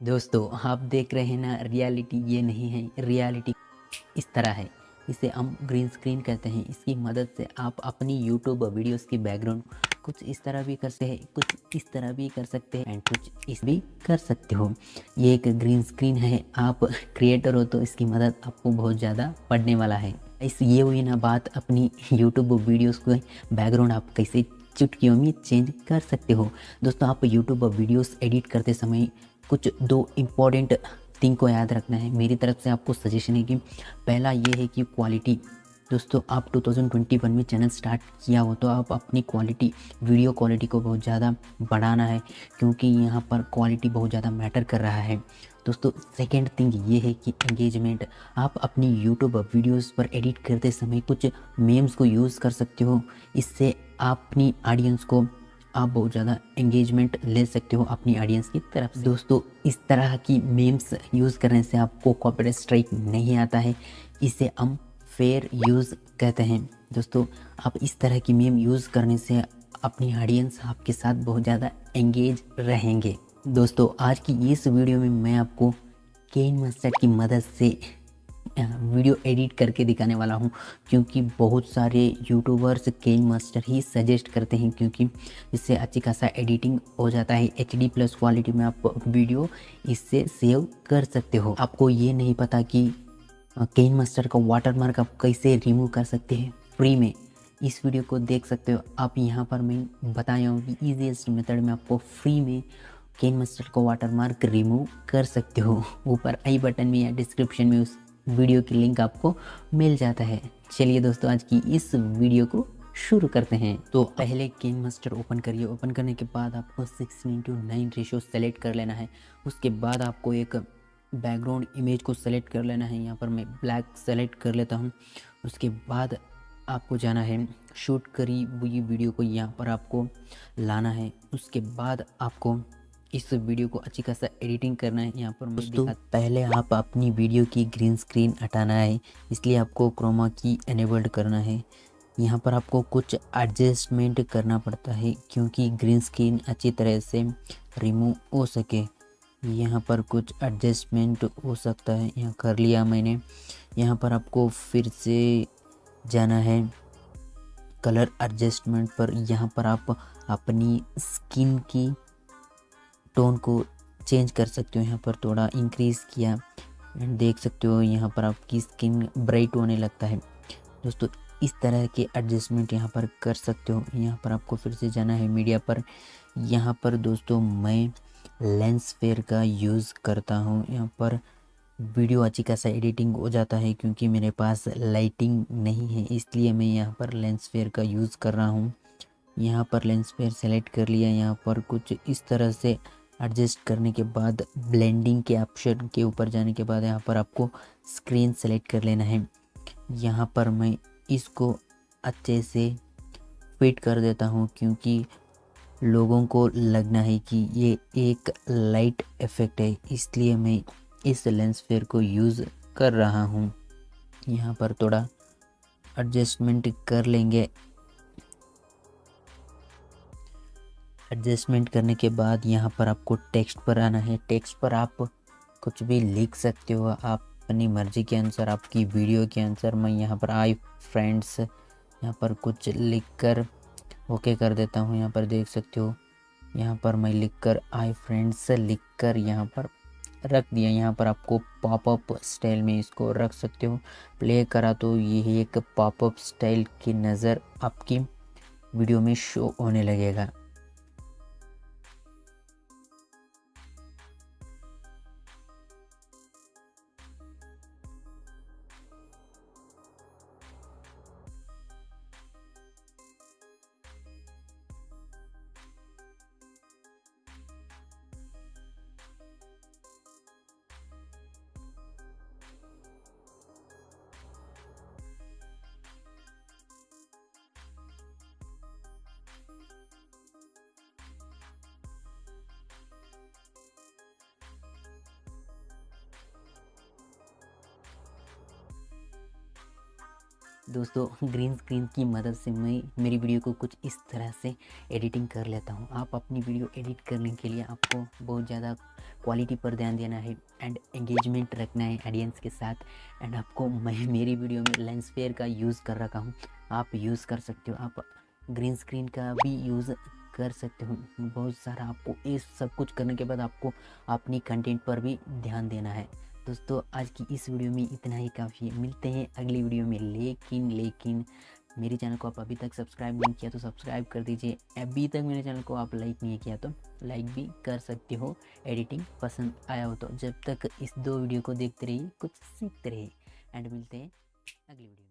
दोस्तों, आप देख रहे हैं ना रियलिटी ये नहीं है। रियलिटी इस तरह है। इसे हम ग्रीन स्क्रीन कहते हैं। इसकी मदद से आप अपनी यूट्यूब वीडियोस की बैकग्राउंड कुछ इस तरह भी कर सकते हैं कुछ इस तरह भी कर सकते हैं। एंड कुछ इस भी कर सकते हो। ये एक ग्रीन स्क्रीन है। आप क्रिएटर हो तो इसकी मदद आपको बहुत ज़्यादा पड़ने वाला है। इस ये हुई ना बात अपनी यूट्यूब वीडियोस को बैकग्राउंड आप कैसे चुटकियों में चेंज कर सकते हो। दोस्तों, आप यूट्यूब वीडियोस एडिट करते समय कुछ दो इंपॉर्टेंट थिंग को याद रखना है। मेरी तरफ़ से आपको सजेशन है कि पहला ये है कि क्वालिटी दोस्तों, आप 2021 में चैनल स्टार्ट किया हो तो आप अपनी क्वालिटी वीडियो क्वालिटी को बहुत ज़्यादा बढ़ाना है, क्योंकि यहाँ पर क्वालिटी बहुत ज़्यादा मैटर कर रहा है। दोस्तों सेकेंड थिंग ये है कि एंगेजमेंट आप अपनी यूट्यूब वीडियोस पर एडिट करते समय कुछ मेम्स को यूज़ कर सकते हो। इससे अपनी ऑडियंस को आप बहुत ज़्यादा एंगेजमेंट ले सकते हो अपनी ऑडियंस की तरफ़ से। दोस्तों, इस तरह की मेम्स यूज़ करने से आपको कॉपीराइट स्ट्राइक नहीं आता है। इसे हम फेयर यूज़ कहते हैं। दोस्तों, आप इस तरह की मेम यूज़ करने से अपनी ऑडियंस आपके साथ बहुत ज़्यादा एंगेज रहेंगे। दोस्तों, आज की इस वीडियो में मैं आपको केन मास्टर की मदद से वीडियो एडिट करके दिखाने वाला हूँ, क्योंकि बहुत सारे यूट्यूबर्स केन मास्टर ही सजेस्ट करते हैं, क्योंकि इससे अच्छी खासा एडिटिंग हो जाता है। एचडी प्लस क्वालिटी में आप वीडियो इससे सेव कर सकते हो। आपको ये नहीं पता कि केन मास्टर का वाटर मार्क आप कैसे रिमूव कर सकते हैं फ्री में। इस वीडियो को देख सकते हो। आप यहाँ पर मैं बताया हूँ कि ईजीएस्ट मेथड में आपको फ्री में केन मास्टर का वाटर मार्क रिमूव कर सकते हो। ऊपर आई बटन में या डिस्क्रिप्शन में उस वीडियो की लिंक आपको मिल जाता है। चलिए दोस्तों, आज की इस वीडियो को शुरू करते हैं। तो पहले केन मास्टर ओपन करिए। ओपन करने के बाद आपको sixteen into nine ratio select कर लेना है। उसके बाद आपको एक बैकग्राउंड इमेज को सेलेक्ट कर लेना है। यहाँ पर मैं ब्लैक सेलेक्ट कर लेता हूँ। उसके बाद आपको जाना है। शूट करी हुई वीडियो को यहाँ पर आपको लाना है। उसके बाद आपको इस वीडियो को अच्छी खासा एडिटिंग करना है। यहाँ पर दोस्तों पहले आप अपनी वीडियो की ग्रीन स्क्रीन हटाना है इसलिए आपको क्रोमा की एनेबल्ड करना है। यहाँ पर आपको कुछ एडजस्टमेंट करना पड़ता है क्योंकि ग्रीन स्क्रीन अच्छी तरह से रिमूव हो सके। यहाँ पर कुछ एडजस्टमेंट हो सकता है। यहाँ कर लिया मैंने। यहाँ पर आपको फिर से जाना है। कलर एडजस्टमेंट पर यहाँ पर आप अपनी स्किन की टोन को चेंज कर सकते हो यहाँ पर, थोड़ा इंक्रीज़ किया देख सकते हो यहाँ पर आपकी स्किन ब्राइट होने लगता है। दोस्तों, इस तरह के एडजस्टमेंट यहाँ पर कर सकते हो। यहाँ पर आपको फिर से जाना है मीडिया पर। यहाँ पर दोस्तों, मैं लेंस फेयर का यूज़ करता हूँ। यहाँ पर वीडियो अच्छी खासा एडिटिंग हो जाता है क्योंकि मेरे पास लाइटिंग नहीं है, इसलिए मैं यहाँ पर लेंस फेयर का यूज़ कर रहा हूँ। यहाँ पर लेंस फेयर सेलेक्ट कर लिया। यहाँ पर कुछ इस तरह से एडजस्ट करने के बाद ब्लेंडिंग के ऑप्शन के ऊपर जाने के बाद यहाँ पर आपको स्क्रीन सेलेक्ट कर लेना है। यहाँ पर मैं इसको अच्छे से फिट कर देता हूँ क्योंकि लोगों को लगना है कि ये एक लाइट इफ़ेक्ट है, इसलिए मैं इस लेंस फेयर को यूज़ कर रहा हूँ। यहाँ पर थोड़ा एडजस्टमेंट कर लेंगे। एडजस्टमेंट करने के बाद यहाँ पर आपको टेक्स्ट पर आना है। टेक्स्ट पर आप कुछ भी लिख सकते हो। आप अपनी मर्ज़ी के अनुसार, आपकी वीडियो के अनुसार, मैं यहाँ पर आई फ्रेंड्स यहाँ पर कुछ लिख कर ओके कर देता हूँ। यहाँ पर देख सकते हो, यहाँ पर मैं लिख कर आई फ्रेंड्स लिख कर यहाँ पर रख दिया। यहाँ पर आपको पॉपअप स्टाइल में इसको रख सकते हो। प्ले करा तो ये एक पॉपअप स्टाइल की नज़र आपकी वीडियो में शो होने लगेगा। दोस्तों ग्रीन स्क्रीन की मदद से मैं मेरी वीडियो को कुछ इस तरह से एडिटिंग कर लेता हूँ। आप अपनी वीडियो एडिट करने के लिए आपको बहुत ज़्यादा क्वालिटी पर ध्यान देना है एंड एंगेजमेंट रखना है ऑडियंस के साथ। एंड आपको मैं मेरी वीडियो में लेंस फेयर का यूज़ कर रखा हूँ। आप यूज़ कर सकते हो। आप ग्रीन स्क्रीन का भी यूज़ कर सकते हो। बहुत सारा आपको ये सब कुछ करने के बाद आपको अपनी कंटेंट पर भी ध्यान देना है। दोस्तों, आज की इस वीडियो में इतना ही काफ़ी। मिलते हैं अगली वीडियो में। लेकिन लेकिन, मेरे चैनल को आप अभी तक सब्सक्राइब नहीं किया तो सब्सक्राइब कर दीजिए। अभी तक मेरे चैनल को आप लाइक नहीं किया तो लाइक भी कर सकते हो। एडिटिंग पसंद आया हो तो जब तक इस दो वीडियो को देखते रहिए, कुछ सीखते रहिए। एंड मिलते हैं अगली वीडियो